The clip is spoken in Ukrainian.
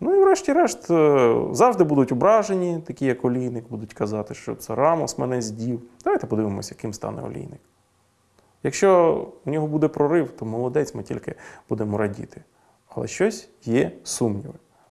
Ну і врешті-решт е, завжди будуть ображені, такі як олійник, будуть казати, що це Рамос мене здів. Давайте подивимося, яким стане олійник. Якщо в нього буде прорив, то молодець, ми тільки будемо радіти. Але щось є сумніви.